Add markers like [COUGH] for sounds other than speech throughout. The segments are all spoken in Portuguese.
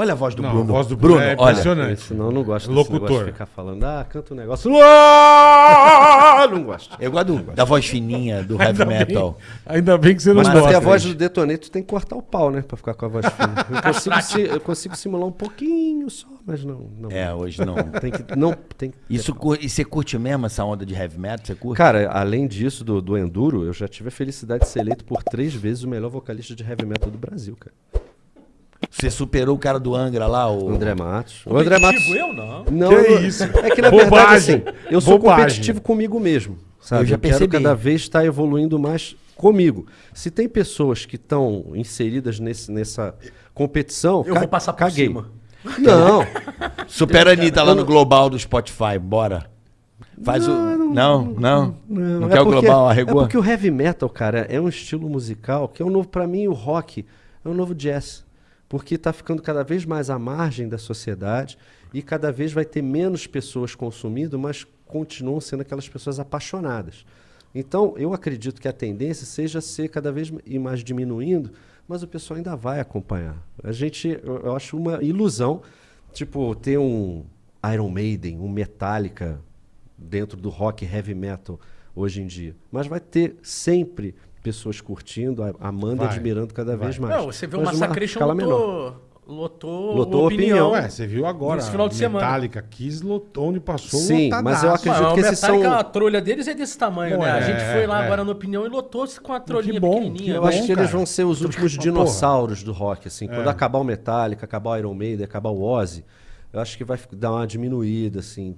Olha a voz do Não, Bruno. a voz do Bruno, Bruno é olha. impressionante. Senão eu não gosto desse Locutor. negócio de ficar falando, ah, canta um negócio. [LAUGHS] Não gosto. Eu gosto do- da voz fininha do heavy Ainda bem- metal. Ainda bem que você não Mas gosta. ter a voz do detoneto tem que cortar o pau, né? Pra ficar com a voz fina. Eu [LAUGHS] consigo, si- eu consigo simular um pouquinho só, mas não. não. É, hoje não. [LAUGHS] Tem que. Não, tem que Isso, e você curte mesmo essa onda de heavy metal? Você curte? Cara, além disso, do, do Enduro, eu já tive a felicidade de ser eleito por três vezes o melhor vocalista de heavy metal do Brasil, cara. Você superou o cara do Angra lá, o... O André Matos. O André Matos. eu não. Não, Que eu- isso? É que na Bobagem. verdade, assim, eu sou Bobagem. competitivo comigo mesmo. Sabe? Eu já quero percebi. cada vez estar evoluindo mais comigo. Se tem pessoas que estão inseridas nesse, nessa competição, Eu ca- vou passar por caguei. cima. Não, [LAUGHS] Supera a Anitta lá no Global do Spotify, bora. Faz o... Não, não. Não, é quer o porque- Global, É arregou? porque o heavy metal, cara, é um estilo musical que é um novo para mim o rock é um novo jazz, porque está ficando cada vez mais à margem da sociedade e cada vez vai ter menos pessoas consumindo, mas continuam sendo aquelas pessoas apaixonadas. Então, eu acredito que a tendência seja ser cada vez mais diminuindo, mas o pessoal ainda vai acompanhar. A gente, eu, eu acho uma ilusão, tipo, ter um Iron Maiden, um Metallica dentro do rock heavy metal hoje em dia. Mas vai ter sempre pessoas curtindo, a- amando e Vai, admirando cada vez mais. Não, você vê o Mas uma menor. lotou, lotou, Lotou opinião. opinião. Ué, você viu agora. Nesse final de semana. Metallica Kiss lotou onde passou Sim, lotadaço. mas eu acredito Mas que o esses Metallica, são- a trolha deles é desse tamanho, Pô, né? A é, gente foi lá é. agora na opinião e lotou-se com a trolhinha bom, pequenininha. Eu Bom, acho que eles vão ser os últimos dinossauros do rock, assim. Quando É. acabar o Metallica, acabar o Iron Maiden, acabar o Ozzy, eu acho que vai dar uma diminuída, assim,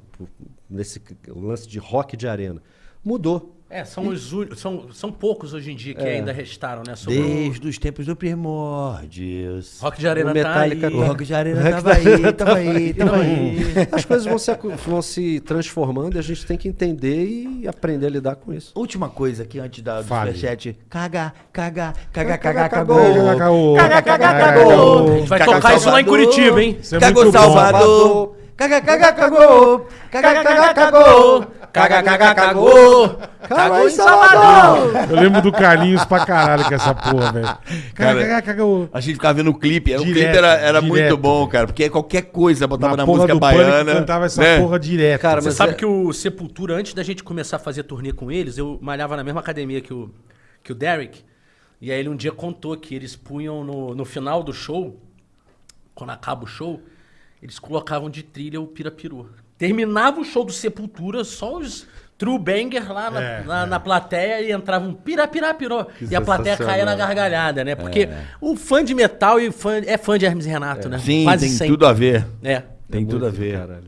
nesse lance de rock de arena. Mudou. É, são, os, ú- são, são poucos hoje em dia que É. ainda restaram, né? Sobrou- Desde os tempos do primórdios. Rock de Arena O Metallica- tá aí. O Rock de Arena tava aí, tava aí, tava aí. As coisas vão se, vão se transformando e a gente tem que entender e aprender a lidar com isso. Última coisa aqui antes da, do superchat. Caga, caga, caga, Caga, cagou. Caga, caga, Cagou. cagou. A gente vai Caga, tocar isso lá em. Curitiba, hein? É Cagou bom. Salvador. Caga, caga, cagou. Caga, caga, cagou. Caga, caga, cagou. Cagou em Salvador. Eu lembro do Carlinhos pra caralho com essa porra, velho. Cara, Caga, cagou. A gente ficava vendo o clipe. O Direto, clipe era, era direto. muito bom, cara. Porque qualquer coisa botava na, Na porra música Pânico baiana. cantava essa né? porra direto. Cara, Você sabe é- que o Sepultura, antes da gente começar a fazer turnê com eles, eu malhava na mesma academia que o, que o Derek. E aí ele um dia contou que eles punham no, no final do show, quando acaba o show, eles colocavam de trilha o Pirapiru. Terminava o show do Sepultura, só os true banger lá na, É, na, é. na plateia e entrava um pirapirapiró. E a plateia caía na gargalhada, né? Porque o fã de metal e fã, é fã de Hermes e Renato, né? Sim, Quase tem sempre. tudo a ver. É. Tem tudo a ver. caralho.